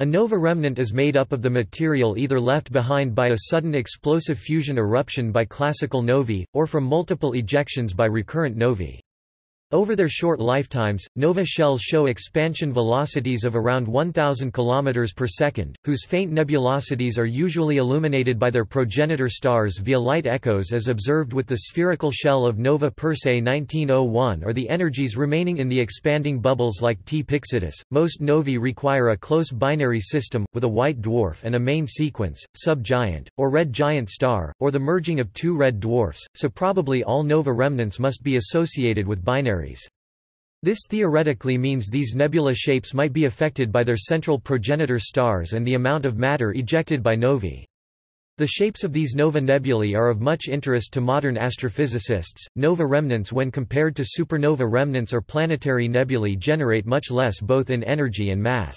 A nova remnant is made up of the material either left behind by a sudden explosive fusion eruption by classical novae, or from multiple ejections by recurrent novae. Over their short lifetimes, nova shells show expansion velocities of around 1000 km per second, whose faint nebulosities are usually illuminated by their progenitor stars via light echoes as observed with the spherical shell of Nova Persei 1901 or the energies remaining in the expanding bubbles like T Pyxidis. Most novae require a close binary system, with a white dwarf and a main sequence, subgiant, or red giant star, or the merging of two red dwarfs, so probably all nova remnants must be associated with This theoretically means these nebula shapes might be affected by their central progenitor stars and the amount of matter ejected by novae. The shapes of these nova nebulae are of much interest to modern astrophysicists. Nova remnants, when compared to supernova remnants or planetary nebulae, generate much less both in energy and mass.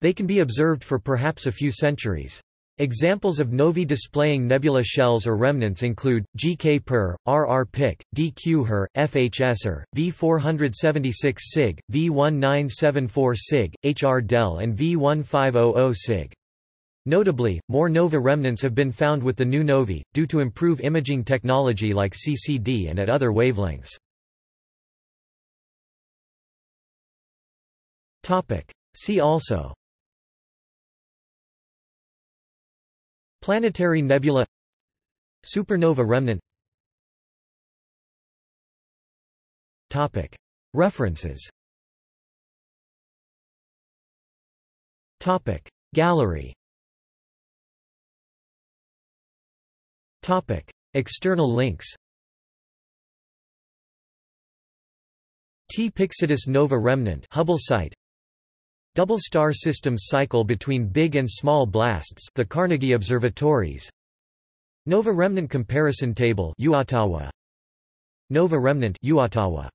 They can be observed for perhaps a few centuries. Examples of novae displaying nebula shells or remnants include, GK Per, RR Pic, DQ Her, FHSer, V476 Cyg, V1974 Cyg, HR Del and V1500 Cyg. Notably, more nova remnants have been found with the new novae, due to improved imaging technology like CCD and at other wavelengths. See also Planetary nebula. Supernova remnant. Topic. References. Topic. Gallery. Topic. External links. T. Pyxidis nova remnant Hubble site Double star systems cycle between big and small blasts the Carnegie Observatories. Nova remnant comparison table uOttawa. Nova remnant uOttawa